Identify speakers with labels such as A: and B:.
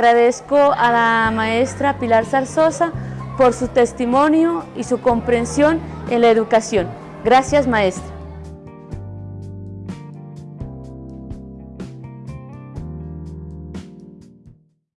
A: Agradezco a la maestra Pilar Zarzosa por su testimonio y su comprensión en la educación. Gracias, maestra.